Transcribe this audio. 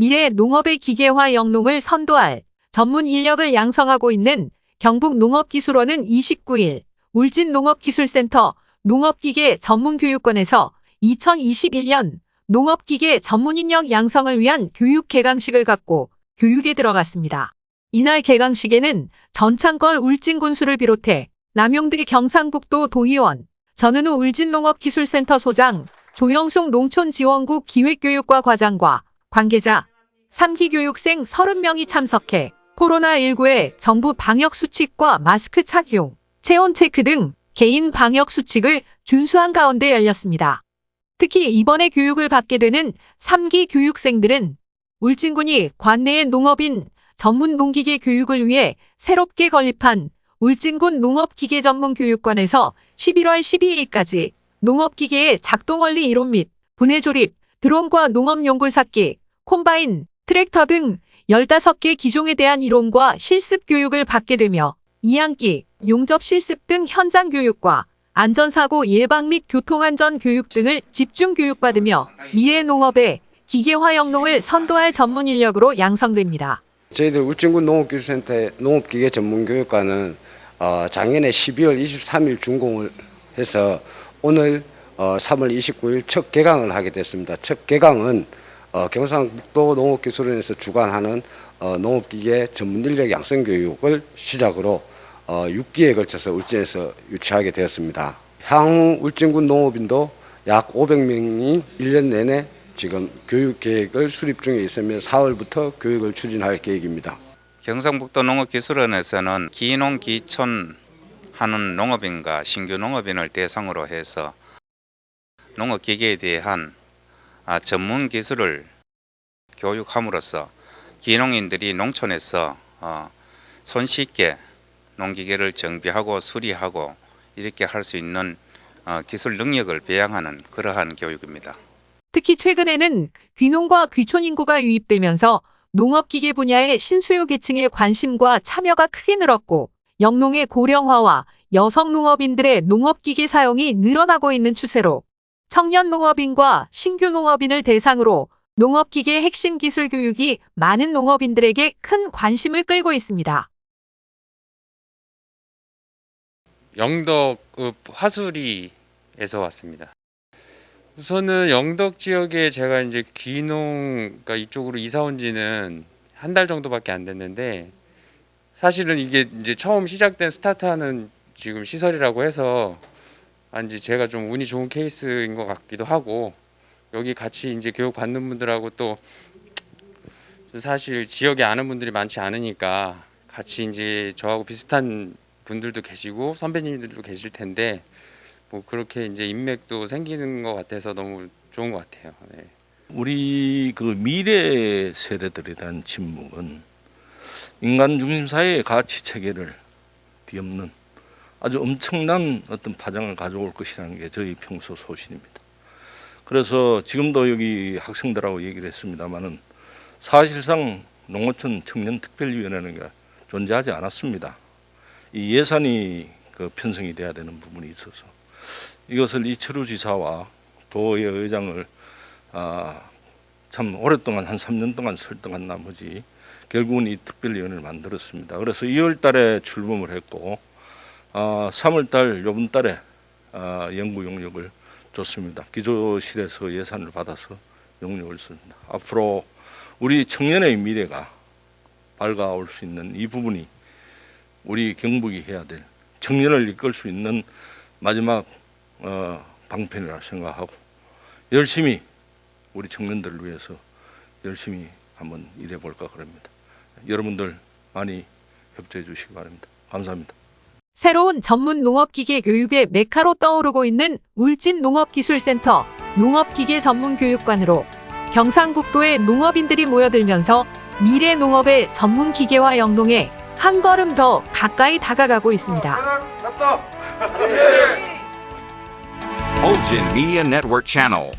미래 농업의 기계화 영농을 선도할 전문 인력을 양성하고 있는 경북농업기술원은 29일 울진농업기술센터 농업기계 전문교육관에서 2021년 농업기계 전문인력 양성을 위한 교육 개강식을 갖고 교육에 들어갔습니다. 이날 개강식에는 전창걸 울진군수를 비롯해 남용대 경상북도 도의원, 전은우 울진농업기술센터 소장, 조영숙 농촌지원국 기획교육과 과장과 관계자, 3기 교육생 30명이 참석해 코로나19의 정부 방역 수칙과 마스크 착용, 체온 체크 등 개인 방역 수칙을 준수한 가운데 열렸습니다. 특히 이번에 교육을 받게 되는 3기 교육생들은 울진군이 관내의 농업인 전문 농기계 교육을 위해 새롭게 건립한 울진군 농업기계 전문 교육관에서 11월 12일까지 농업기계의 작동 원리 이론 및 분해 조립, 드론과 농업용굴 삭기, 콤바인, 트랙터 등 15개 기종에 대한 이론과 실습 교육을 받게 되며 이항기, 용접 실습 등 현장 교육과 안전사고 예방 및 교통안전 교육 등을 집중 교육받으며 미래 농업의 기계화 영농을 선도할 전문 인력으로 양성됩니다. 저희들 울진군 농업기술센터의 농업기계 전문교육과는 어, 작년에 12월 23일 준공을 해서 오늘 어, 3월 29일 첫 개강을 하게 됐습니다. 첫 개강은 어, 경상북도 농업기술원에서 주관하는 어, 농업기계 전문 인력 양성 교육을 시작으로 어, 6기에 걸쳐서 울진에서 유치하게 되었습니다. 향후 울진군 농업인도 약 500명이 1년 내내 지금 교육 계획을 수립 중에 있으며 4월부터 교육을 추진할 계획입니다. 경상북도 농업기술원에서는 기농 기촌 하는 농업인과 신규 농업인을 대상으로 해서 농업기계에 대한 아, 전문 기술을 교육함으로써 기농인들이 농촌에서 어, 손쉽게 농기계를 정비하고 수리하고 이렇게 할 수 있는 어, 기술 능력을 배양하는 그러한 교육입니다. 특히 최근에는 귀농과 귀촌 인구가 유입되면서 농업기계 분야의 신수요 계층의 관심과 참여가 크게 늘었고 영농의 고령화와 여성 농업인들의 농업기계 사용이 늘어나고 있는 추세로 청년 농업인과 신규 농업인을 대상으로 농업기계 핵심 기술 교육이 많은 농업인들에게 큰 관심을 끌고 있습니다. 영덕읍 화수리에서 왔습니다. 우선은 영덕 지역에 제가 이제 귀농 그러니까 이쪽으로 이사 온 지는 한 달 정도밖에 안 됐는데 사실은 이게 이제 처음 시작된 스타트하는 지금 시설이라고 해서 아니 제가 좀 운이 좋은 케이스인 것 같기도 하고 여기 같이 이제 교육 받는 분들하고 또 사실 지역에 아는 분들이 많지 않으니까 같이 이제 저하고 비슷한 분들도 계시고 선배님들도 계실 텐데 뭐 그렇게 이제 인맥도 생기는 것 같아서 너무 좋은 것 같아요. 네. 우리 그 미래 세대들에 대한 침묵은 인간 중심 사회의 가치 체계를 뒤엎는 아주 엄청난 어떤 파장을 가져올 것이라는 게 저희 평소 소신입니다. 그래서 지금도 여기 학생들하고 얘기를 했습니다만은 사실상 농어촌 청년특별위원회라는 게 존재하지 않았습니다. 이 예산이 그 편성이 돼야 되는 부분이 있어서 이것을 이철우 지사와 도의 의장을 아, 참 오랫동안 한 3년 동안 설득한 나머지 결국은 이 특별위원회를 만들었습니다. 그래서 2월 달에 출범을 했고 아, 3월 달 요번 달에 아, 연구 용역을 줬습니다. 기조실에서 예산을 받아서 용역을 씁니다. 앞으로 우리 청년의 미래가 밝아올 수 있는 이 부분이 우리 경북이 해야 될 청년을 이끌 수 있는 마지막 어, 방편이라 생각하고 열심히 우리 청년들을 위해서 열심히 한번 일해 볼까 그럽니다. 여러분들 많이 협조해 주시기 바랍니다. 감사합니다. 새로운 전문 농업기계 교육의 메카로 떠오르고 있는 울진 농업기술센터 농업기계 전문교육관으로 경상북도의 농업인들이 모여들면서 미래 농업의 전문 기계화 영농에 한 걸음 더 가까이 다가가고 있습니다. Olgin Media Network Channel.